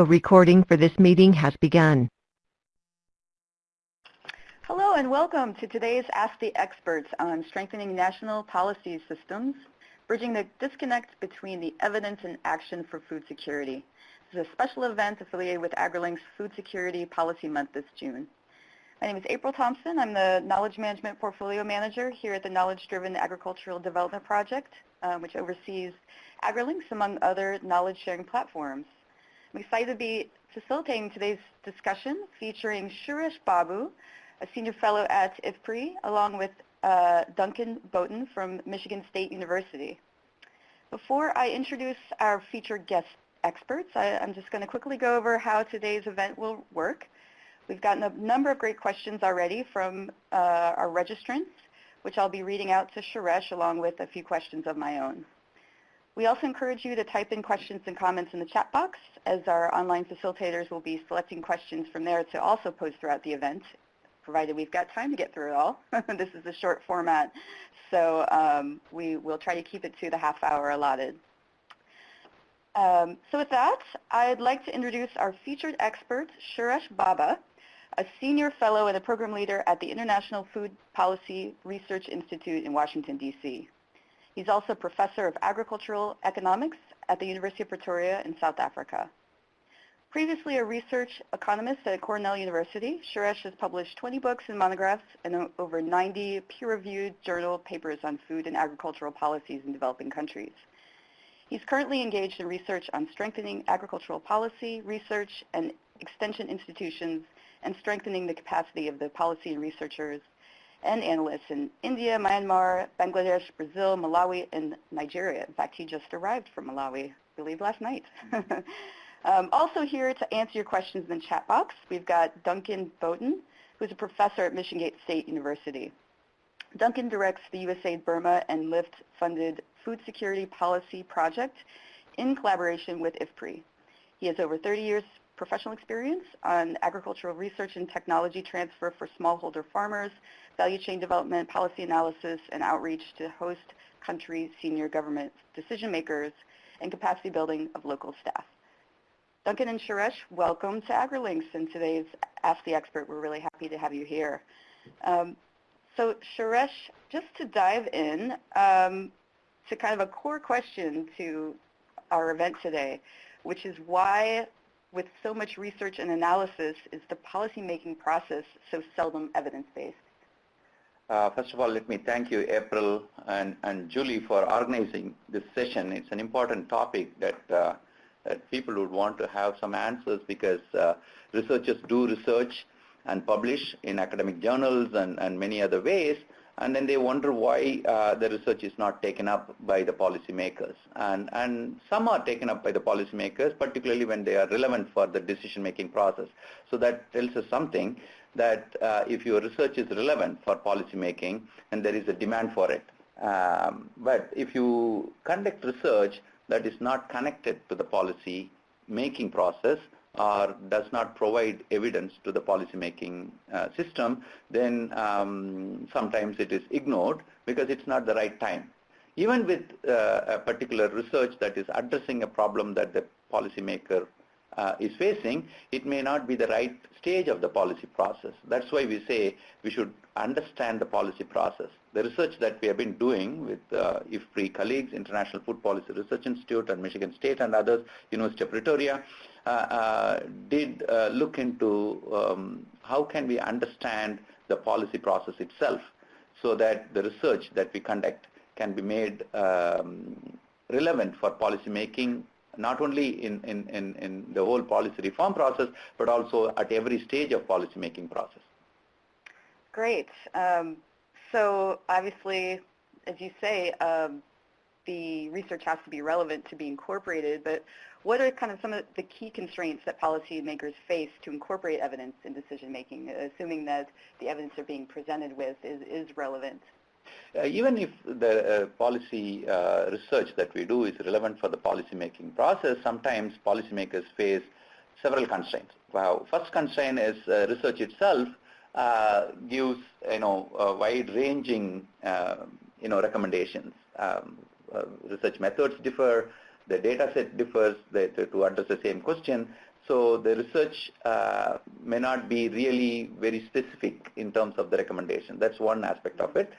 A recording for this meeting has begun. Hello and welcome to today's Ask the Experts on strengthening national policy systems, bridging the disconnect between the evidence and action for food security. This is a special event affiliated with AgriLink's Food Security Policy Month this June. My name is April Thompson. I'm the Knowledge Management Portfolio Manager here at the Knowledge Driven Agricultural Development Project, um, which oversees AgriLinks among other knowledge sharing platforms. I'm excited to be facilitating today's discussion featuring Suresh Babu, a senior fellow at IFPRI, along with uh, Duncan Boughton from Michigan State University. Before I introduce our featured guest experts, I, am just going to quickly go over how today's event will work. We've gotten a number of great questions already from uh, our registrants, which I'll be reading out to Suresh along with a few questions of my own. We also encourage you to type in questions and comments in the chat box as our online facilitators will be selecting questions from there to also post throughout the event, provided we've got time to get through it all. this is a short format, so um, we will try to keep it to the half hour allotted. Um, so with that, I'd like to introduce our featured expert, Suresh Babu, a senior fellow and a program leader at the International Food Policy Research Institute in Washington, D.C. He's also professor of agricultural economics at the University of Pretoria in South Africa. Previously a research economist at Cornell University, Suresh has published 20 books and monographs and over 90 peer-reviewed journal papers on food and agricultural policies in developing countries. He's currently engaged in research on strengthening agricultural policy, research, and extension institutions, and strengthening the capacity of the policy and researchers and analysts in India, Myanmar, Bangladesh, Brazil, Malawi, and Nigeria. In fact, he just arrived from Malawi, I believe, last night. um, also here to answer your questions in the chat box, we've got Duncan Boughton, who's a professor at Michigan State University. Duncan directs the USAID Burma and LIFT-funded Food Security Policy Project in collaboration with IFPRI. He has over 30 years professional experience on agricultural research and technology transfer for smallholder farmers, value chain development, policy analysis, and outreach to host country senior government decision makers, and capacity building of local staff. Duncan and Suresh, welcome to AgriLinks and today's Ask the Expert. We're really happy to have you here. Um, so Suresh, just to dive in um, to kind of a core question to our event today, which is why with so much research and analysis is the policymaking process so seldom evidence-based? Uh, first of all, let me thank you, April and, and Julie, for organizing this session. It's an important topic that, uh, that people would want to have some answers because uh, researchers do research and publish in academic journals and, and many other ways, and then they wonder why uh, the research is not taken up by the policymakers. And, and some are taken up by the policymakers, particularly when they are relevant for the decision-making process. So that tells us something that uh, if your research is relevant for policymaking and there is a demand for it. Um, but if you conduct research that is not connected to the policy making process or does not provide evidence to the policymaking uh, system, then um, sometimes it is ignored because it's not the right time. Even with uh, a particular research that is addressing a problem that the policymaker uh, is facing, it may not be the right stage of the policy process. That's why we say we should understand the policy process. The research that we have been doing with uh, IFPRI colleagues, International Food Policy Research Institute and Michigan State and others, University of Pretoria, did uh, look into um, how can we understand the policy process itself so that the research that we conduct can be made um, relevant for policy making not only in, in, in, in the whole policy reform process, but also at every stage of policy making process. Great. Um, so obviously, as you say, um, the research has to be relevant to be incorporated, but what are kind of some of the key constraints that policymakers face to incorporate evidence in decision making, assuming that the evidence they're being presented with is, is relevant? Uh, even if the uh, policy uh, research that we do is relevant for the policymaking process, sometimes policymakers face several constraints. Well, first constraint is uh, research itself uh, gives you know wide-ranging uh, you know recommendations. Um, research methods differ, the data set differs to address the same question. So the research uh, may not be really very specific in terms of the recommendation. That's one aspect of it.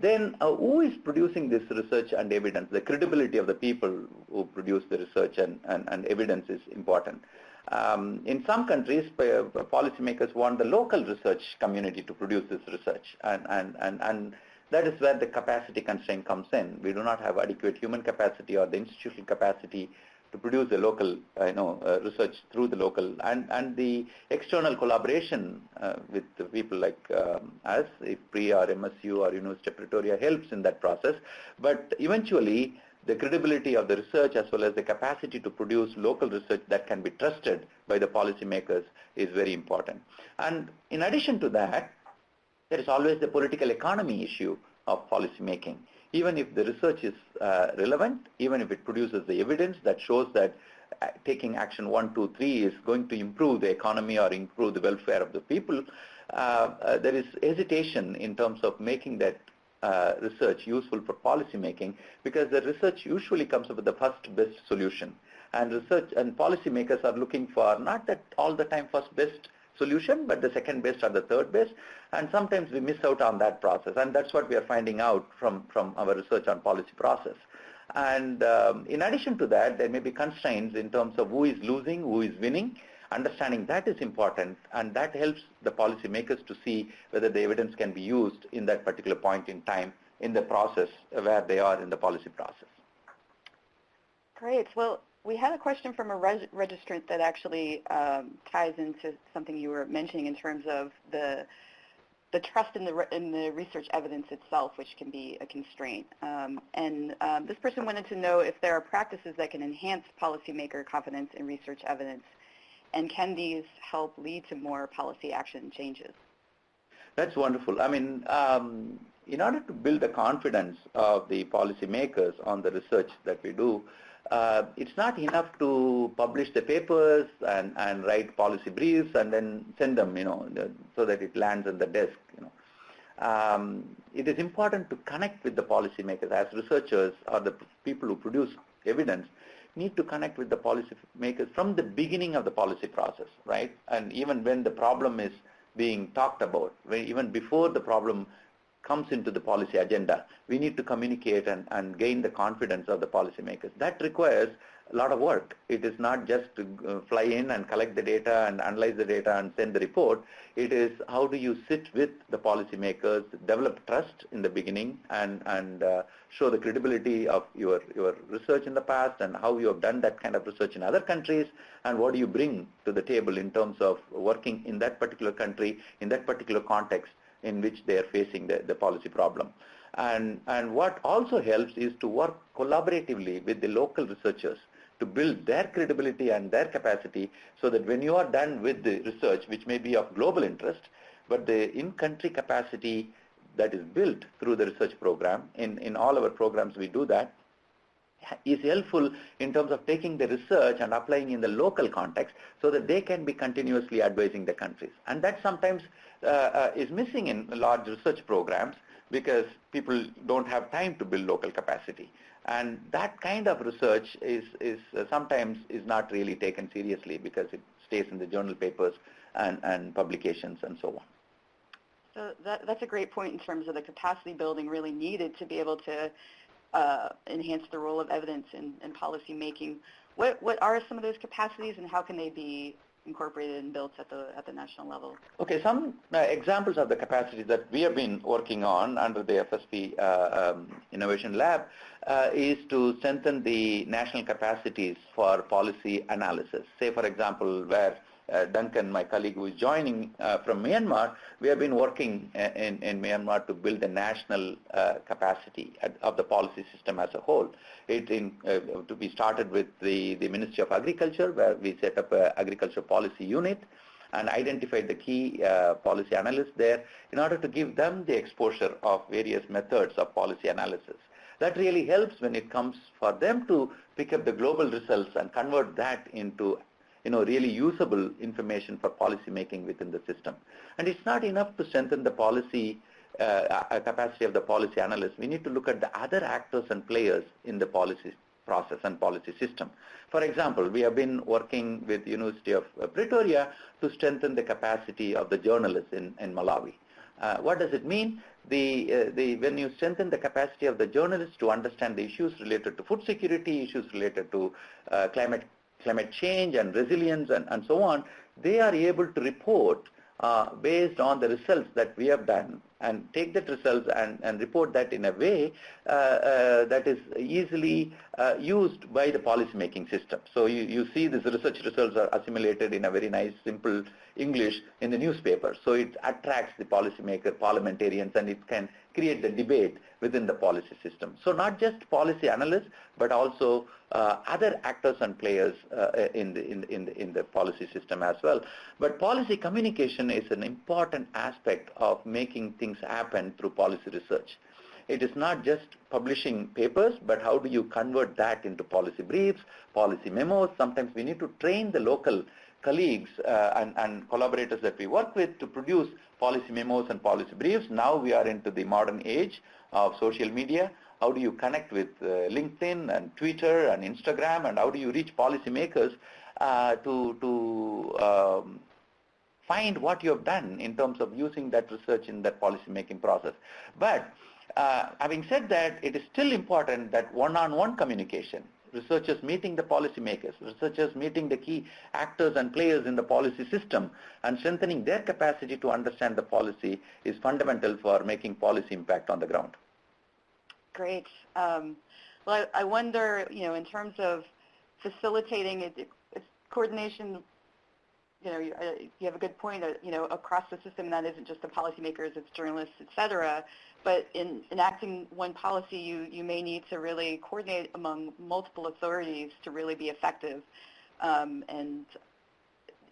Then uh, who is producing this research and evidence? The credibility of the people who produce the research and, and, and evidence is important. Um, in some countries, uh, policymakers want the local research community to produce this research, and, and, and, and that is where the capacity constraint comes in. We do not have adequate human capacity or the institutional capacity to produce the local, uh, you know, uh, research through the local and and the external collaboration uh, with people like um, us, if PRI or MSU or University of Pretoria helps in that process. But eventually, the credibility of the research as well as the capacity to produce local research that can be trusted by the policymakers is very important. And in addition to that, there is always the political economy issue of policymaking even if the research is uh, relevant, even if it produces the evidence that shows that uh, taking action one, two, three is going to improve the economy or improve the welfare of the people, uh, uh there is hesitation in terms of making that uh, research useful for policy making because the research usually comes up with the first best solution. And research and policymakers are looking for not that all the time first best solution, but the second best or the third best. And sometimes we miss out on that process. And that's what we are finding out from, from our research on policy process. And um, in addition to that, there may be constraints in terms of who is losing, who is winning. Understanding that is important, and that helps the policymakers to see whether the evidence can be used in that particular point in time in the process where they are in the policy process. Great. Well, we had a question from a reg registrant that actually um, ties into something you were mentioning in terms of the the trust in the in the research evidence itself, which can be a constraint. Um, and um, this person wanted to know if there are practices that can enhance policymaker confidence in research evidence, and can these help lead to more policy action changes? That's wonderful. I mean, um, in order to build the confidence of the policymakers on the research that we do, uh, it's not enough to publish the papers and, and write policy briefs and then send them, you know, so that it lands on the desk, you know. Um, it is important to connect with the policymakers as researchers or the people who produce evidence need to connect with the policymakers from the beginning of the policy process, right? And even when the problem is being talked about, even before the problem comes into the policy agenda, we need to communicate and, and gain the confidence of the policymakers. That requires a lot of work. It is not just to uh, fly in and collect the data and analyze the data and send the report. It is how do you sit with the policymakers, develop trust in the beginning and, and uh, show the credibility of your, your research in the past and how you have done that kind of research in other countries and what do you bring to the table in terms of working in that particular country, in that particular context in which they are facing the, the policy problem. And, and what also helps is to work collaboratively with the local researchers to build their credibility and their capacity so that when you are done with the research, which may be of global interest, but the in-country capacity that is built through the research program, in, in all our programs we do that, is helpful in terms of taking the research and applying in the local context so that they can be continuously advising the countries. And that sometimes is missing in large research programs because people don't have time to build local capacity. And that kind of research is, is uh, sometimes is not really taken seriously because it stays in the journal papers and, and publications and so on. So that, that's a great point in terms of the capacity building really needed to be able to uh, enhance the role of evidence in, in policy making. What, what are some of those capacities and how can they be incorporated and built at the at the national level? Okay, some uh, examples of the capacity that we have been working on under the FSP uh, um, Innovation Lab uh, is to strengthen the national capacities for policy analysis. Say, for example, where Duncan, my colleague who is joining uh, from Myanmar, we have been working uh, in, in Myanmar to build a national uh, capacity of the policy system as a whole. It in, uh, to be started with the, the Ministry of Agriculture, where we set up an agriculture policy unit and identified the key uh, policy analysts there in order to give them the exposure of various methods of policy analysis. That really helps when it comes for them to pick up the global results and convert that into you know, really usable information for policy making within the system. And it's not enough to strengthen the policy uh, capacity of the policy analyst. We need to look at the other actors and players in the policy process and policy system. For example, we have been working with University of Pretoria to strengthen the capacity of the journalists in, in Malawi. Uh, what does it mean? The, uh, the, when you strengthen the capacity of the journalists to understand the issues related to food security, issues related to uh, climate, climate change and resilience and, and so on, they are able to report uh, based on the results that we have done and take that results and, and report that in a way uh, uh, that is easily uh, used by the policy making system. So you, you see these research results are assimilated in a very nice simple English in the newspaper. So it attracts the policymaker, parliamentarians and it can create the debate within the policy system. So not just policy analysts, but also uh, other actors and players uh, in, the, in, the, in, the, in the policy system as well. But policy communication is an important aspect of making things happen through policy research. It is not just publishing papers, but how do you convert that into policy briefs, policy memos. Sometimes we need to train the local colleagues uh, and, and, collaborators that we work with to produce policy memos and policy briefs. Now we are into the modern age of social media. How do you connect with uh, LinkedIn and Twitter and Instagram and how do you reach policymakers uh, to, to um, find what you have done in terms of using that research in that policy making process. But uh, having said that, it is still important that one-on-one -on -one communication researchers meeting the policymakers, researchers meeting the key actors and players in the policy system and strengthening their capacity to understand the policy is fundamental for making policy impact on the ground. Great. Um, well, I, I, wonder, you know, in terms of facilitating it, coordination you know, you, uh, you, have a good point, uh, you know, across the system, that isn't just the policymakers, it's journalists, et cetera. But in enacting one policy, you, you may need to really coordinate among multiple authorities to really be effective. Um, and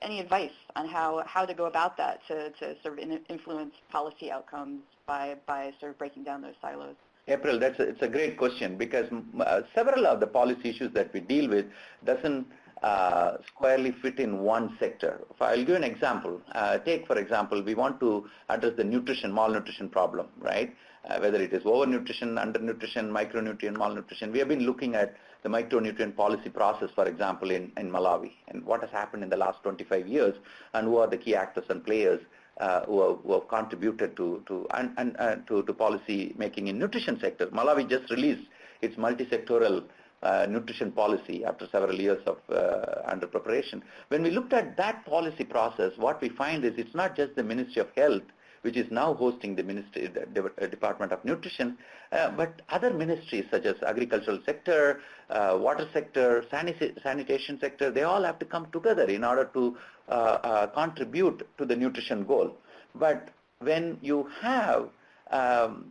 any advice on how, how to go about that to, to sort of influence policy outcomes by, by sort of breaking down those silos? April, that's a, it's a great question because uh, several of the policy issues that we deal with doesn't uh, squarely fit in one sector. If I'll give an example. Uh, take, for example, we want to address the nutrition, malnutrition problem, right? Uh, whether it is overnutrition, undernutrition, micronutrient, malnutrition. We have been looking at the micronutrient policy process, for example, in, in Malawi, and what has happened in the last 25 years, and who are the key actors and players uh, who, have, who, have, contributed to to and, and uh, to, to policy making in nutrition sector. Malawi just released its multi-sectoral uh, nutrition policy after several years of uh, under preparation. When we looked at that policy process, what we find is it's not just the Ministry of Health which is now hosting the Ministry, the uh, Department of Nutrition, uh, but other ministries such as agricultural sector, uh, water sector, sanitation sector, they all have to come together in order to uh, contribute to the nutrition goal. But when you have um,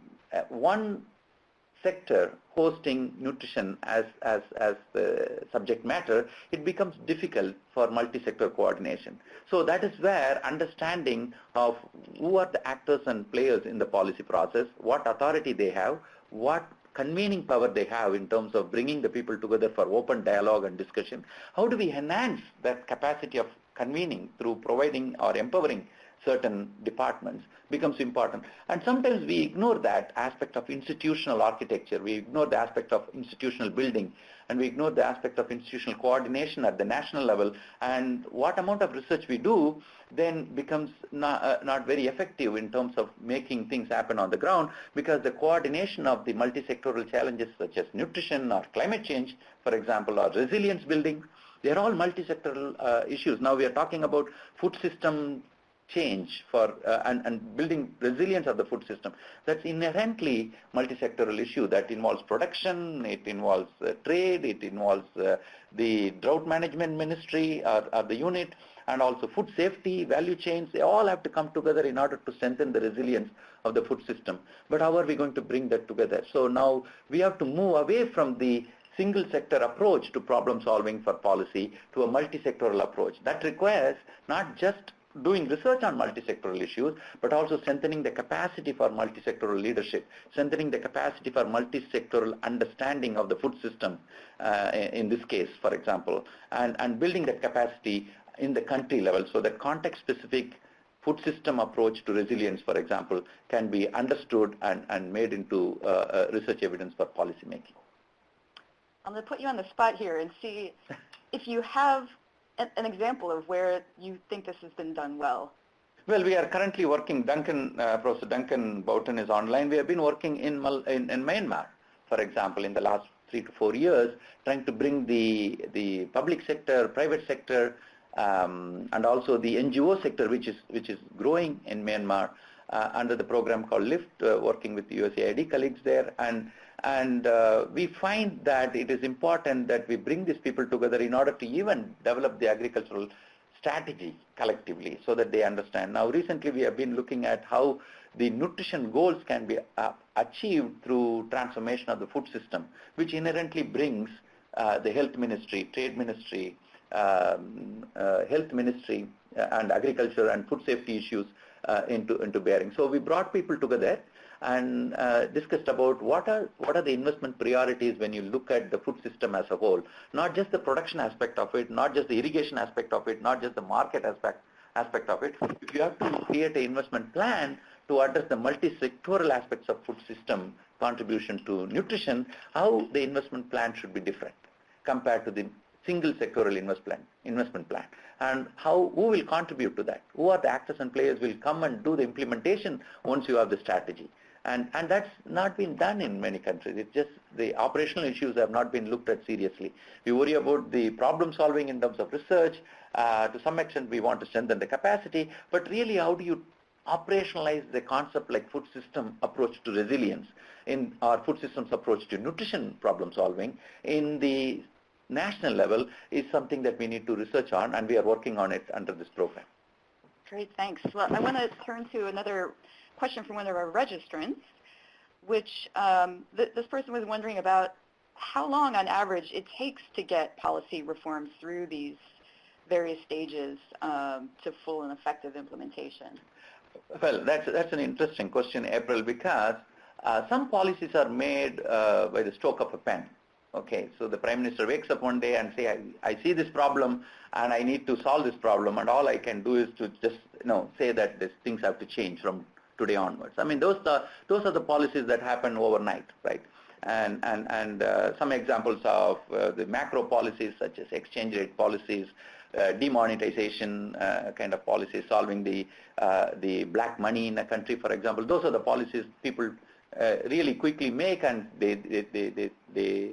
one sector hosting nutrition as, as, as the subject matter, it becomes difficult for multi-sector coordination. So that is where understanding of who are the actors and players in the policy process, what authority they have, what convening power they have in terms of bringing the people together for open dialogue and discussion, how do we enhance that capacity of convening through providing or empowering certain departments becomes important. And sometimes we ignore that aspect of institutional architecture. We ignore the aspect of institutional building and we ignore the aspect of institutional coordination at the national level. And what amount of research we do then becomes not, uh, not very effective in terms of making things happen on the ground because the coordination of the multi-sectoral challenges such as nutrition or climate change, for example, or resilience building, they're all multi-sectoral uh, issues. Now we are talking about food system change for uh, and, and building resilience of the food system. That's inherently multi-sectoral issue that involves production, it involves uh, trade, it involves uh, the drought management ministry or, or, the unit, and also food safety, value chains, they all have to come together in order to strengthen the resilience of the food system. But how are we going to bring that together? So now we have to move away from the single sector approach to problem solving for policy to a multi-sectoral approach. That requires not just doing research on multi-sectoral issues, but also strengthening the capacity for multi-sectoral leadership, strengthening the capacity for multi-sectoral understanding of the food system uh, in this case, for example, and, and building that capacity in the country level so that context-specific food system approach to resilience, for example, can be understood and, and made into uh, uh, research evidence for policymaking. I'm going to put you on the spot here and see if you have an, example of where you think this has been done well. Well, we are currently working, Duncan, uh, Professor Duncan Boughton is online. We have been working in, in, in Myanmar, for example, in the last three to four years, trying to bring the, the public sector, private sector, um, and also the NGO sector, which is, which is growing in Myanmar, uh, under the program called LIFT, uh, working with the USAID colleagues there. And, and uh, we find that it is important that we bring these people together in order to even develop the agricultural strategy collectively so that they understand. Now recently we have been looking at how the nutrition goals can be uh, achieved through transformation of the food system, which inherently brings uh, the health ministry, trade ministry, um, uh, health ministry, uh, and agriculture and food safety issues uh, into, into bearing. So we brought people together and uh, discussed about what are what are the investment priorities when you look at the food system as a whole, not just the production aspect of it, not just the irrigation aspect of it, not just the market aspect aspect of it. If you have to create an investment plan to address the multi-sectoral aspects of food system contribution to nutrition, how the investment plan should be different compared to the single sectoral invest plan, investment plan. And how who will contribute to that? Who are the actors and players will come and do the implementation once you have the strategy and and that's not been done in many countries it's just the operational issues have not been looked at seriously we worry about the problem solving in terms of research uh, to some extent we want to strengthen the capacity but really how do you operationalize the concept like food system approach to resilience in our food systems approach to nutrition problem solving in the national level is something that we need to research on and we are working on it under this program. Great, thanks. Well, I want to turn to another question from one of our registrants, which um, th this person was wondering about how long on average it takes to get policy reforms through these various stages um, to full and effective implementation. Well, that's, that's an interesting question, April, because uh, some policies are made uh, by the stroke of a pen. Okay, so the Prime Minister wakes up one day and say, I, I see this problem and I need to solve this problem and all I can do is to just, you know, say that these things have to change from today onwards. I mean, those are, those are the policies that happen overnight, right? And, and, and uh, some examples of uh, the macro policies such as exchange rate policies, uh, demonetization uh, kind of policies, solving the, uh, the black money in a country, for example. Those are the policies people uh, really quickly make and they, they, they, they, they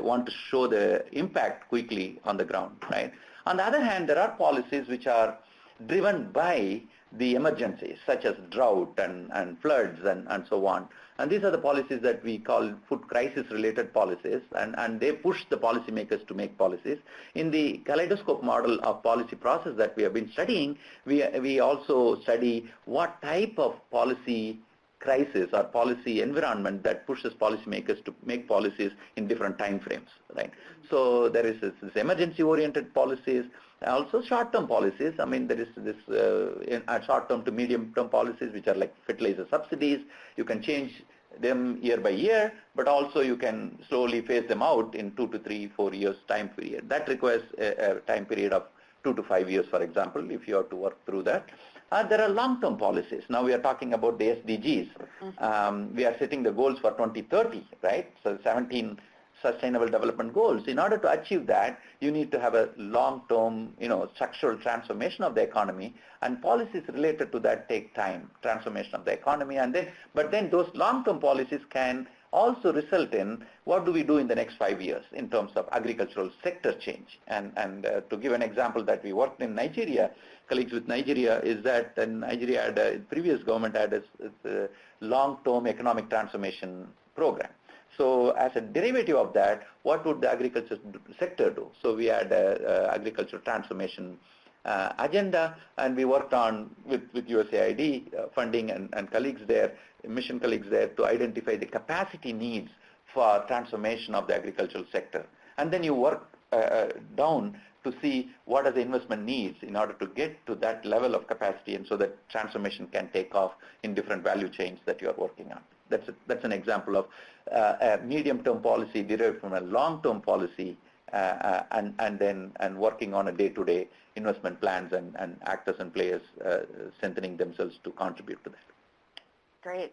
want to show the impact quickly on the ground, right? On the other hand, there are policies which are driven by the emergencies, such as drought and, and floods and, and so on. And these are the policies that we call food crisis-related policies, and, and they push the policymakers to make policies. In the kaleidoscope model of policy process that we have been studying, we, we also study what type of policy crisis or policy environment that pushes policymakers to make policies in different time frames, right? So there is this, this emergency-oriented policies, also short-term policies. I mean, there is this uh, short-term to medium-term policies, which are like fertilizer subsidies. You can change them year by year, but also you can slowly phase them out in two to three, four years time period. That requires a, a time period of two to five years, for example, if you have to work through that. Uh, there are long-term policies. Now we are talking about the SDGs. Mm-hmm. Um, we are setting the goals for 2030, right? So 17 sustainable development goals. In order to achieve that, you need to have a long-term, you know, structural transformation of the economy, and policies related to that take time, transformation of the economy, and then, but then those long-term policies can also result in what do we do in the next five years in terms of agricultural sector change. And, and uh, to give an example that we worked in Nigeria, colleagues with Nigeria, is that uh, Nigeria had a, previous government had a, a long-term economic transformation program. So as a derivative of that, what would the agriculture sector do? So we had a, a agricultural transformation uh, agenda and we worked on with, with USAID uh, funding and, and colleagues there, mission colleagues there to identify the capacity needs for transformation of the agricultural sector. And then you work uh, uh, down to see what are the investment needs in order to get to that level of capacity and so that transformation can take off in different value chains that you are working on. That's, a, that's an example of uh, a medium-term policy derived from a long-term policy uh, uh, and, and then and working on a day-to-day investment plans and, and actors and players uh, themselves to contribute to that. Great.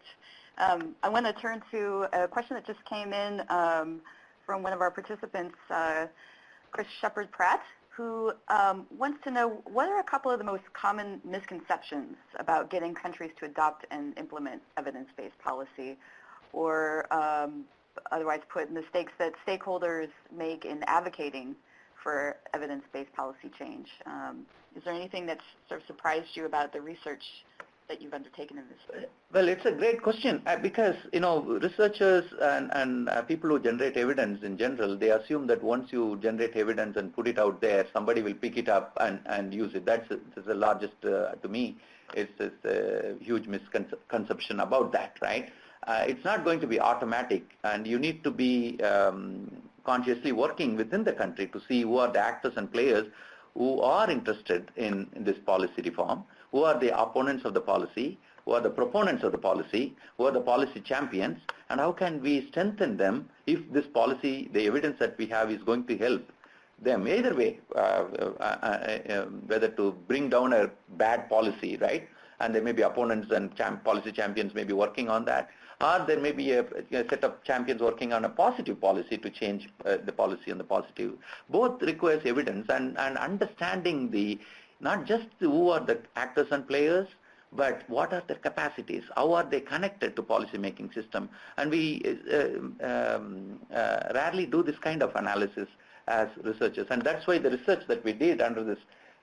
Um, I want to turn to a question that just came in um, from one of our participants, uh, Chris Shepard-Pratt, who um, wants to know what are a couple of the most common misconceptions about getting countries to adopt and implement evidence-based policy, or um, otherwise put, mistakes that stakeholders make in advocating for evidence-based policy change. Um, is there anything that's sort of surprised you about the research that you've undertaken in this? Well, it's a great question uh, because, you know, researchers and, and uh, people who generate evidence in general, they assume that once you generate evidence and put it out there, somebody will pick it up and, and use it. That's, that's the largest, uh, to me, it's, it's a huge misconception about that, right? Uh, it's not going to be automatic and you need to be um, consciously working within the country to see who are the actors and players who are interested in, in this policy reform, who are the opponents of the policy, who are the proponents of the policy, who are the policy champions, and how can we strengthen them if this policy, the evidence that we have is going to help them either way, uh, uh, uh, uh whether to bring down a bad policy, right? And there may be opponents and champ policy champions may be working on that, or there may be a, a set of champions working on a positive policy to change uh, the policy and the positive. Both requires evidence and, and understanding the not just who are the actors and players, but what are their capacities? How are they connected to policy making system? And we uh, um, uh, rarely do this kind of analysis as researchers. And that's why the research that we did under this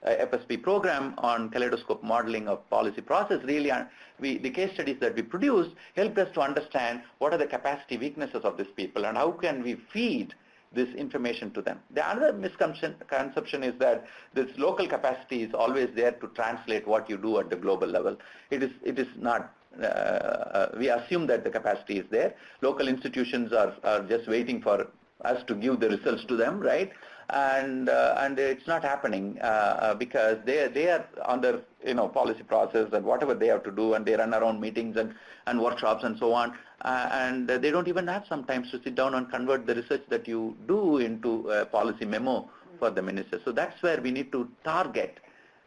uh, FSP program on kaleidoscope modeling of policy process really uh, we, the case studies that we produced helped us to understand what are the capacity weaknesses of these people and how can we feed this information to them. The other misconception is that this local capacity is always there to translate what you do at the global level. It is, it is not uh, uh, we assume that the capacity is there. Local institutions are, are just waiting for us to give the results to them, right? and uh, and it's not happening uh, uh, because they they are under you know policy process and whatever they have to do and they run around meetings and and workshops and so on and they don't even have sometimes to sit down and convert the research that you do into a policy memo for the minister. So that's where we need to target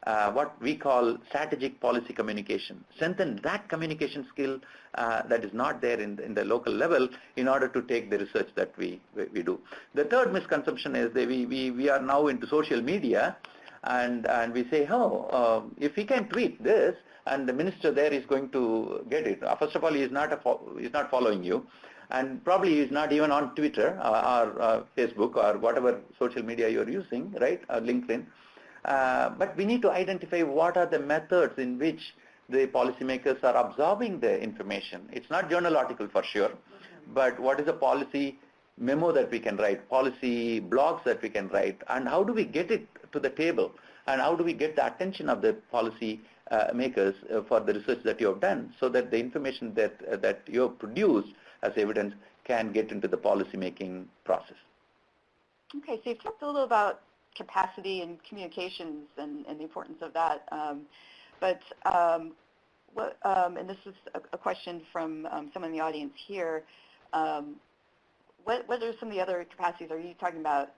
uh, what we call strategic policy communication. Strengthen that communication skill uh, that is not there in the, in the local level in order to take the research that we, we, we do. The third misconception is that we, we, we are now into social media and, and we say, oh, uh, if we can tweet this and the minister there is going to get it. Uh, first of all, he is not, a is not following you and probably he is not even on Twitter uh, or uh, Facebook or whatever social media you are using, right, or LinkedIn. Uh, but we need to identify what are the methods in which the policymakers are absorbing the information. It's not journal article for sure, but what is a policy memo that we can write, policy blogs that we can write, and how do we get it to the table, and how do we get the attention of the policy uh, makers uh, for the research that you have done so that the information that, uh, that you have produced as evidence can get into the policy making process. Okay, so you've talked a little about capacity and communications and, and the importance of that. Um, but um, what, um, and this is a, a question from um, someone in the audience here. What, what are some of the other capacities? Are you talking about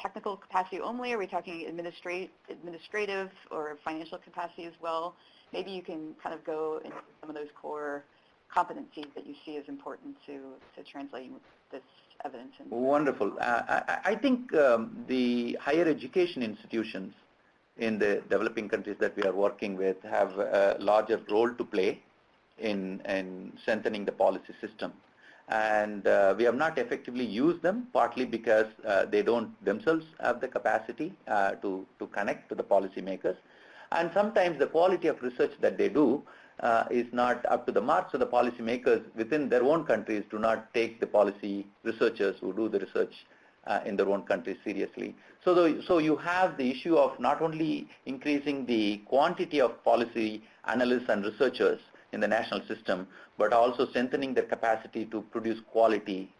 technical capacity only? Are we talking administrative or financial capacity as well? Maybe you can kind of go into some of those core competencies that you see as important to, to translating this evidence. Into Wonderful. Uh, I, I, think um, the higher education institutions in the developing countries that we are working with have a larger role to play in, in strengthening the policy system. And uh, we have not effectively used them, partly because uh, they don't themselves have the capacity uh, to, to connect to the policymakers. And sometimes the quality of research that they do uh, is not up to the mark, so the policymakers within their own countries do not take the policy researchers who do the research uh, in their own countries seriously. So, the, so you have the issue of not only increasing the quantity of policy analysts and researchers in the national system, but also strengthening their capacity to produce quality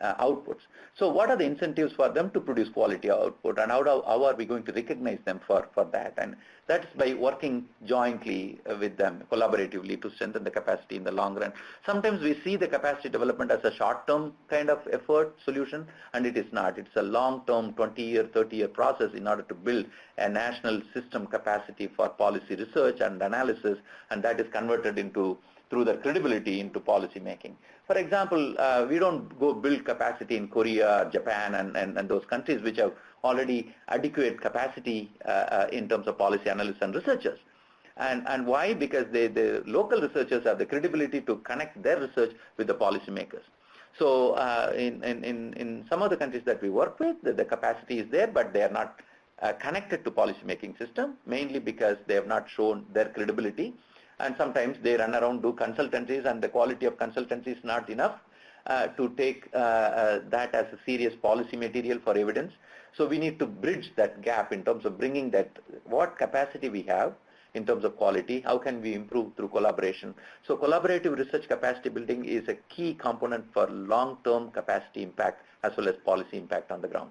uh, outputs. So what are the incentives for them to produce quality output and how, do, how are we going to recognize them for, for that? And that's by working jointly uh, with them, collaboratively to strengthen the capacity in the long run. Sometimes we see the capacity development as a short-term kind of effort solution and it is not. It's a long-term 20-year, 30-year process in order to build a national system capacity for policy research and analysis and that is converted into through their credibility into policy making. For example, uh, we don't go build capacity in Korea, Japan, and, and, and those countries which have already adequate capacity uh, uh, in terms of policy analysts and researchers. And, and why? Because they, the local researchers have the credibility to connect their research with the policymakers. So uh, in, in, in some of the countries that we work with, the, the capacity is there, but they are not uh, connected to policymaking system, mainly because they have not shown their credibility. And sometimes they run around, do consultancies, and the quality of consultancy is not enough uh, to take uh, uh, that as a serious policy material for evidence. So we need to bridge that gap in terms of bringing that, what capacity we have, in terms of quality, how can we improve through collaboration. So collaborative research capacity building is a key component for long-term capacity impact as well as policy impact on the ground.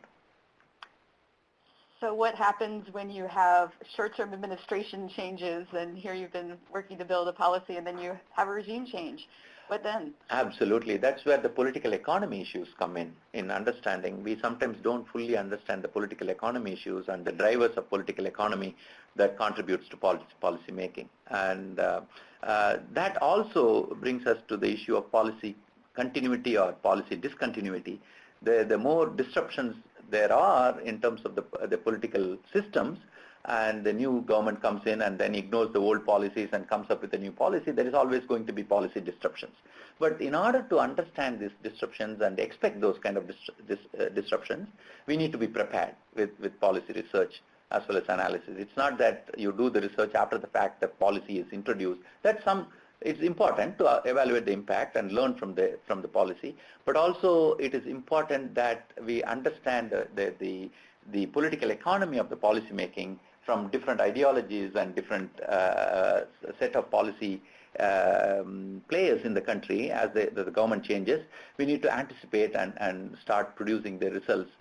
So what happens when you have short-term administration changes and here you've been working to build a policy and then you have a regime change? What then? Absolutely. That's where the political economy issues come in, in understanding. We sometimes don't fully understand the political economy issues and the drivers of political economy that contributes to policy, policy making. And uh, uh, that also brings us to the issue of policy continuity or policy discontinuity. The, the more disruptions there are in terms of the, the political systems, and the new government comes in and then ignores the old policies and comes up with a new policy, there is always going to be policy disruptions. But in order to understand these disruptions and expect those kind of dis dis uh, disruptions, we need to be prepared with, with policy research as well as analysis. It's not that you do the research after the fact that policy is introduced. That's some it's important to evaluate the impact and learn from the from the policy, but also it is important that we understand the, the, the, the political economy of the policy making from different ideologies and different uh, set of policy um, players in the country. As the, the, government changes, we need to anticipate and, and start producing the results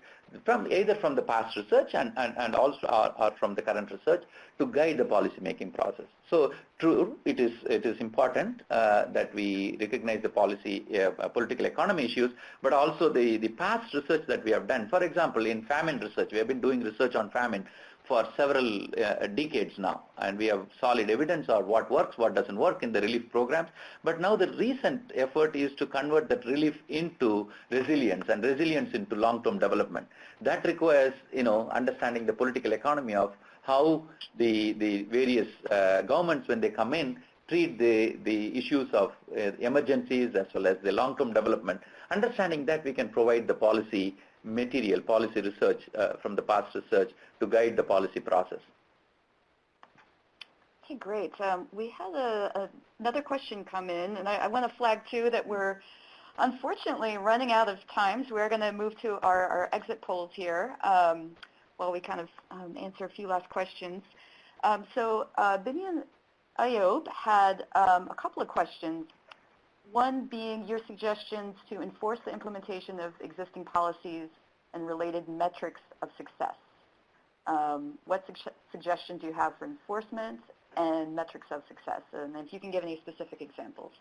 from either from the past research and, and, and also or, or from the current research to guide the policy making process. So true, it is, it is important uh, that we recognize the policy, uh, political economy issues, but also the, the past research that we have done. For example, in famine research, we have been doing research on famine for several uh, decades now and we have solid evidence of what works, what doesn't work in the relief programs. But now the recent effort is to convert that relief into resilience and resilience into long-term development. That requires, you know, understanding the political economy of how the, the various uh, governments, when they come in, treat the, the issues of uh, emergencies as well as the long-term development. Understanding that we can provide the policy material, policy research uh, from the past research to guide the policy process. Okay, great. Um, we had a, a, another question come in, and I, I want to flag too that we're unfortunately running out of time, so we're going to move to our, our exit polls here um, while we kind of um, answer a few last questions. Um, so uh, Binian Ayob had um, a couple of questions one being your suggestions to enforce the implementation of existing policies and related metrics of success. Um, what su suggestions do you have for enforcement and metrics of success? And if you can give any specific examples.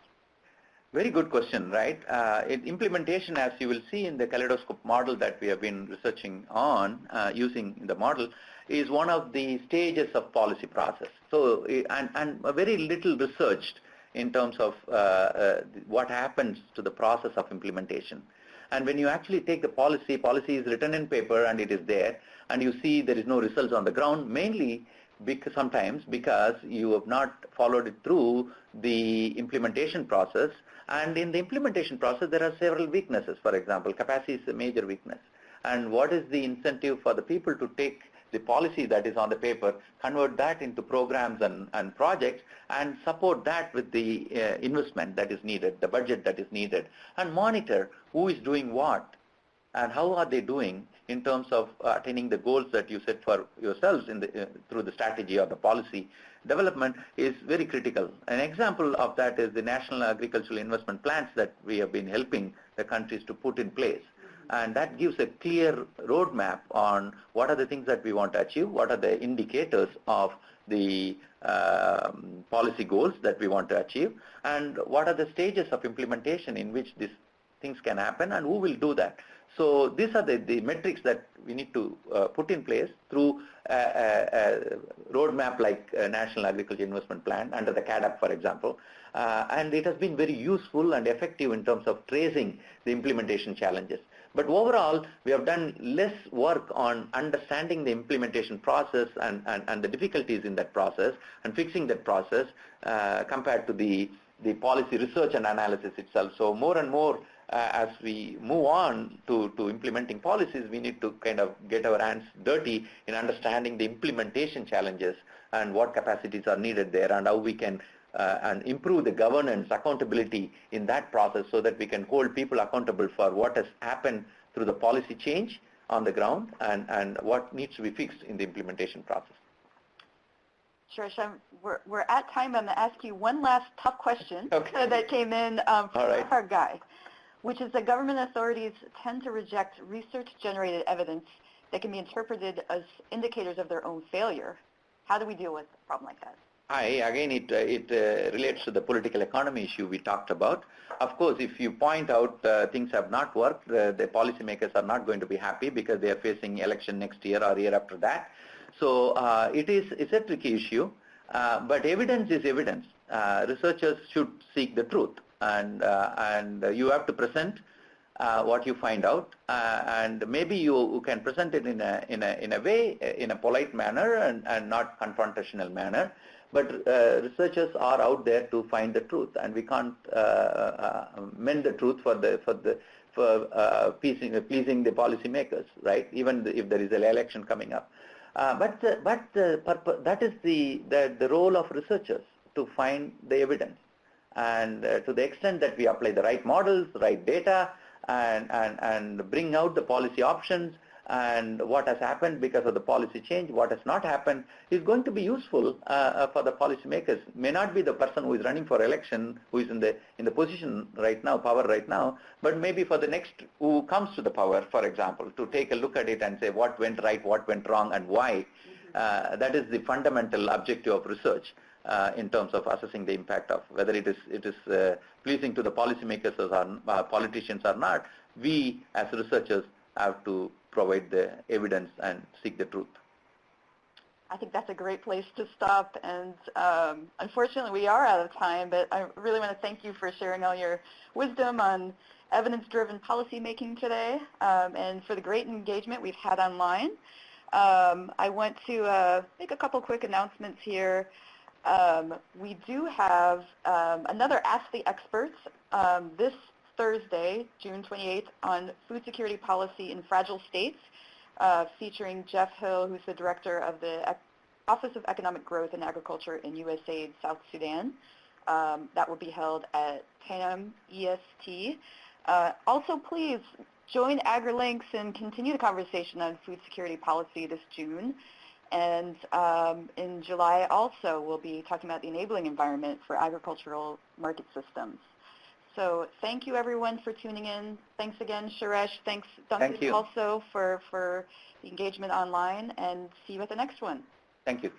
Very good question, right? Uh, implementation, as you will see in the kaleidoscope model that we have been researching on, uh, using the model, is one of the stages of policy process. So, and, and very little researched in terms of uh, uh, what happens to the process of implementation. And when you actually take the policy, policy is written in paper and it is there, and you see there is no results on the ground, mainly because sometimes because you have not followed it through the implementation process. And in the implementation process, there are several weaknesses. For example, capacity is a major weakness. And what is the incentive for the people to take the policy that is on the paper, convert that into programs and, and projects and support that with the uh, investment that is needed, the budget that is needed, and monitor who is doing what and how are they doing in terms of attaining the goals that you set for yourselves in the, uh, through the strategy or the policy development is very critical. An example of that is the National Agricultural Investment Plans that we have been helping the countries to put in place and that gives a clear roadmap on what are the things that we want to achieve, what are the indicators of the um, policy goals that we want to achieve, and what are the stages of implementation in which these things can happen and who will do that. So these are the, the metrics that we need to uh, put in place through a, a, a roadmap like a National Agriculture Investment Plan under the CAADP, for example. Uh, and it has been very useful and effective in terms of tracing the implementation challenges. But overall, we have done less work on understanding the implementation process and, and, and the difficulties in that process and fixing that process uh, compared to the, the policy research and analysis itself. So more and more uh, as we move on to, to implementing policies, we need to kind of get our hands dirty in understanding the implementation challenges and what capacities are needed there and how we can and improve the governance, accountability in that process so that we can hold people accountable for what has happened through the policy change on the ground and, and what needs to be fixed in the implementation process. Sure, we're, we're at time. I'm going to ask you one last tough question Okay. that came in um, from right. our guy, which is that government authorities tend to reject research-generated evidence that can be interpreted as indicators of their own failure. How do we deal with a problem like that? I, again, it, uh, it uh, relates to the political economy issue we talked about. Of course, if you point out uh, things have not worked, uh, the policymakers are not going to be happy because they are facing election next year or year after that. So uh, it is it's a tricky issue, uh, but evidence is evidence. Researchers should seek the truth, and and you have to present what you find out, uh, and maybe you, can present it in a in a in a way, uh, in a polite manner, and, and not confrontational manner. But uh, researchers are out there to find the truth, and we can't uh, uh, mend the truth for the for the for uh, pleasing, pleasing the policymakers, right? Even if there is an election coming up. Uh, but the, but the purpose, that is the, the the role of researchers to find the evidence, and uh, to the extent that we apply the right models, right data, and and and bring out the policy options and what has happened because of the policy change, what has not happened, is going to be useful uh, uh, for the policymakers. May not be the person who is running for election, who is in the in the position right now, power right now, but maybe for the next who comes to the power, for example, to take a look at it and say what went right, what went wrong, and why. Uh, that is the fundamental objective of research. Uh, in terms of assessing the impact of whether it is it is uh, pleasing to the policymakers or uh, politicians or not, we as researchers have to provide the evidence and seek the truth. I think that's a great place to stop. And um, unfortunately, we are out of time, but I really want to thank you for sharing all your wisdom on evidence-driven policymaking today um, and for the great engagement we've had online. Um, I want to uh, make a couple quick announcements here. Um, we do have um, another Ask the Experts um, this Thursday, June 28th, on food security policy in fragile states, uh, featuring Jeff Hill, who's the director of the Office of Economic Growth and Agriculture in USAID South Sudan. Um, that will be held at 10 a.m. EST. Uh, also, please join AgriLinks and continue the conversation on food security policy this June. And um, in July also, we'll be talking about the enabling environment for agricultural market systems. So thank you everyone for tuning in. Thanks again, Suresh. Thanks, Duncan, Thank also for, for the engagement online, and see you at the next one. Thank you.